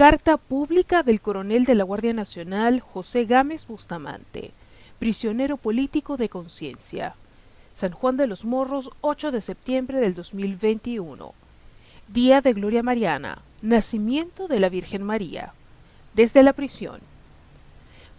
Carta pública del coronel de la Guardia Nacional José Gámez Bustamante, prisionero político de conciencia. San Juan de los Morros, 8 de septiembre del 2021. Día de Gloria Mariana, nacimiento de la Virgen María. Desde la prisión.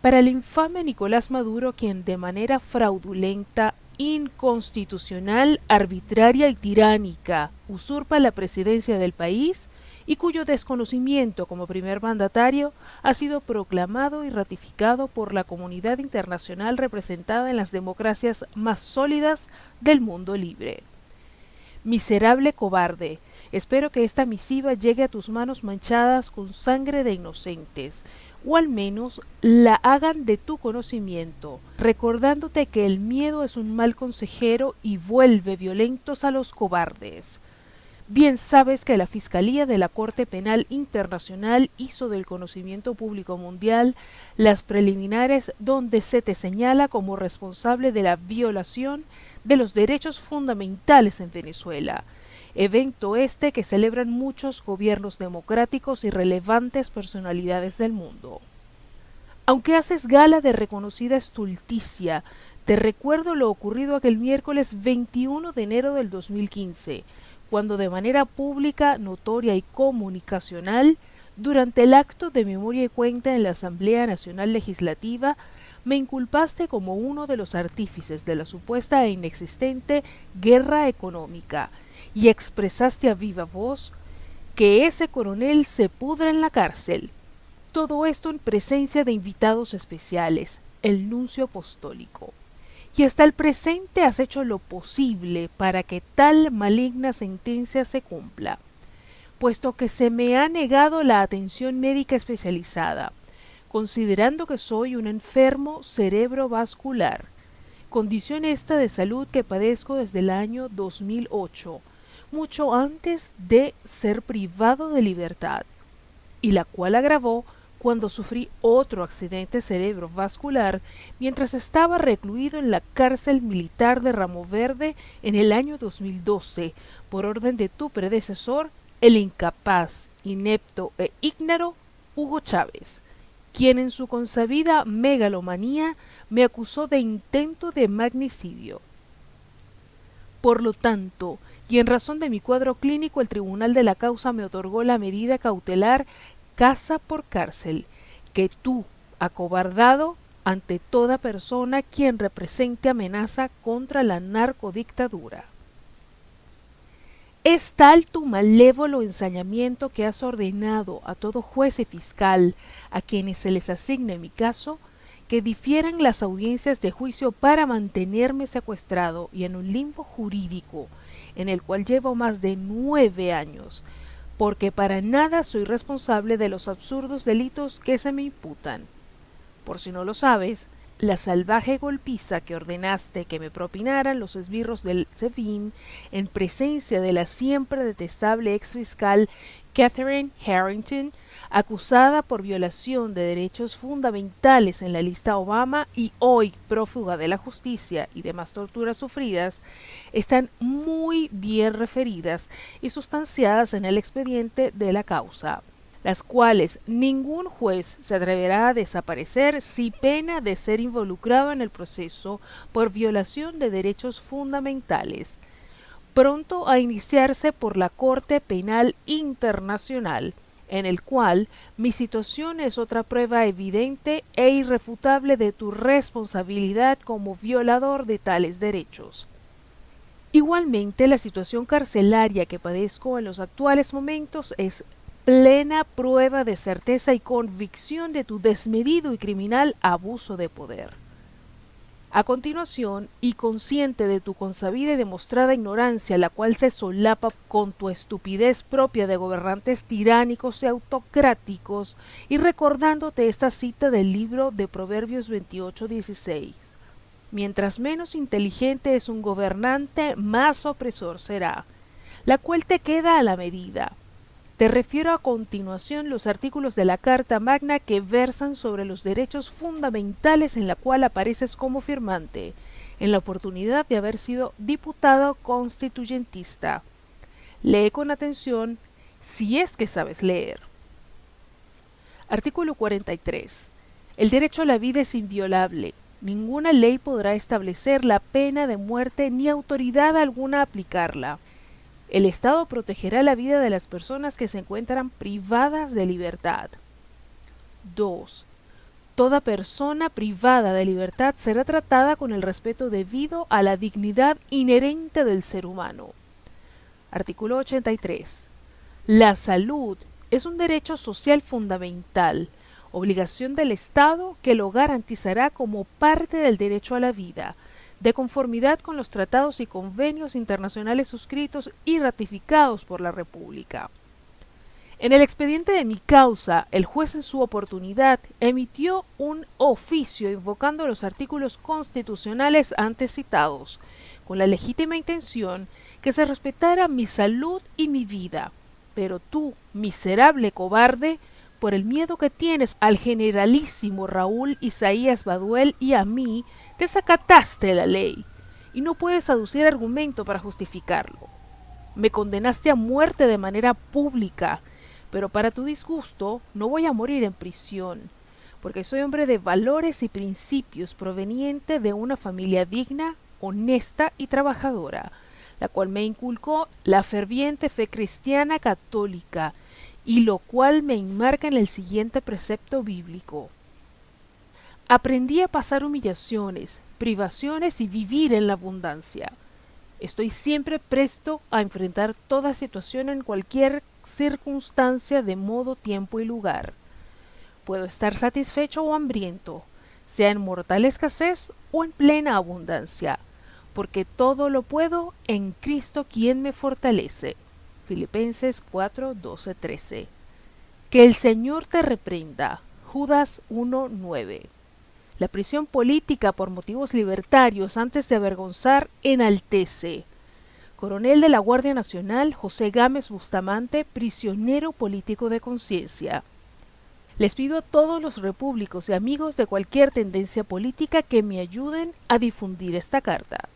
Para el infame Nicolás Maduro, quien de manera fraudulenta, inconstitucional, arbitraria y tiránica usurpa la presidencia del país, y cuyo desconocimiento como primer mandatario ha sido proclamado y ratificado por la comunidad internacional representada en las democracias más sólidas del mundo libre. Miserable cobarde, espero que esta misiva llegue a tus manos manchadas con sangre de inocentes, o al menos la hagan de tu conocimiento, recordándote que el miedo es un mal consejero y vuelve violentos a los cobardes. Bien sabes que la Fiscalía de la Corte Penal Internacional hizo del conocimiento público mundial las preliminares donde se te señala como responsable de la violación de los derechos fundamentales en Venezuela, evento este que celebran muchos gobiernos democráticos y relevantes personalidades del mundo. Aunque haces gala de reconocida estulticia, te recuerdo lo ocurrido aquel miércoles 21 de enero del 2015, cuando de manera pública, notoria y comunicacional, durante el acto de memoria y cuenta en la Asamblea Nacional Legislativa, me inculpaste como uno de los artífices de la supuesta e inexistente guerra económica y expresaste a viva voz que ese coronel se pudra en la cárcel. Todo esto en presencia de invitados especiales, el nuncio apostólico y hasta el presente has hecho lo posible para que tal maligna sentencia se cumpla, puesto que se me ha negado la atención médica especializada, considerando que soy un enfermo cerebrovascular, condición esta de salud que padezco desde el año 2008, mucho antes de ser privado de libertad, y la cual agravó cuando sufrí otro accidente cerebrovascular mientras estaba recluido en la cárcel militar de Ramo Verde en el año 2012 por orden de tu predecesor, el incapaz, inepto e ígnaro Hugo Chávez, quien en su consabida megalomanía me acusó de intento de magnicidio. Por lo tanto, y en razón de mi cuadro clínico, el tribunal de la causa me otorgó la medida cautelar casa por cárcel, que tú, acobardado ante toda persona quien represente amenaza contra la narcodictadura. Es tal tu malévolo ensañamiento que has ordenado a todo juez y fiscal a quienes se les asigne mi caso que difieran las audiencias de juicio para mantenerme secuestrado y en un limbo jurídico en el cual llevo más de nueve años, porque para nada soy responsable de los absurdos delitos que se me imputan. Por si no lo sabes, la salvaje golpiza que ordenaste que me propinaran los esbirros del SEBIN en presencia de la siempre detestable ex fiscal Catherine Harrington acusada por violación de derechos fundamentales en la lista Obama y hoy prófuga de la justicia y demás torturas sufridas, están muy bien referidas y sustanciadas en el expediente de la causa las cuales ningún juez se atreverá a desaparecer si pena de ser involucrado en el proceso por violación de derechos fundamentales, pronto a iniciarse por la Corte Penal Internacional, en el cual mi situación es otra prueba evidente e irrefutable de tu responsabilidad como violador de tales derechos. Igualmente, la situación carcelaria que padezco en los actuales momentos es plena prueba de certeza y convicción de tu desmedido y criminal abuso de poder. A continuación, y consciente de tu consabida y demostrada ignorancia, la cual se solapa con tu estupidez propia de gobernantes tiránicos y autocráticos, y recordándote esta cita del libro de Proverbios 28:16. Mientras menos inteligente es un gobernante, más opresor será, la cual te queda a la medida, te refiero a continuación los artículos de la Carta Magna que versan sobre los derechos fundamentales en la cual apareces como firmante, en la oportunidad de haber sido diputado constituyentista. Lee con atención si es que sabes leer. Artículo 43. El derecho a la vida es inviolable. Ninguna ley podrá establecer la pena de muerte ni autoridad alguna aplicarla. El Estado protegerá la vida de las personas que se encuentran privadas de libertad. 2. Toda persona privada de libertad será tratada con el respeto debido a la dignidad inherente del ser humano. Artículo 83. La salud es un derecho social fundamental, obligación del Estado que lo garantizará como parte del derecho a la vida, de conformidad con los tratados y convenios internacionales suscritos y ratificados por la República. En el expediente de mi causa, el juez en su oportunidad emitió un oficio invocando los artículos constitucionales antes citados, con la legítima intención que se respetara mi salud y mi vida. Pero tú, miserable cobarde, por el miedo que tienes al generalísimo Raúl Isaías Baduel y a mí, desacataste la ley y no puedes aducir argumento para justificarlo. Me condenaste a muerte de manera pública, pero para tu disgusto no voy a morir en prisión, porque soy hombre de valores y principios proveniente de una familia digna, honesta y trabajadora, la cual me inculcó la ferviente fe cristiana católica, y lo cual me enmarca en el siguiente precepto bíblico. Aprendí a pasar humillaciones, privaciones y vivir en la abundancia. Estoy siempre presto a enfrentar toda situación en cualquier circunstancia de modo, tiempo y lugar. Puedo estar satisfecho o hambriento, sea en mortal escasez o en plena abundancia, porque todo lo puedo en Cristo quien me fortalece. Filipenses 4, 12, 13. Que el Señor te reprenda. Judas 1, 9. La prisión política por motivos libertarios antes de avergonzar enaltece. Coronel de la Guardia Nacional José Gámez Bustamante, prisionero político de conciencia. Les pido a todos los repúblicos y amigos de cualquier tendencia política que me ayuden a difundir esta carta.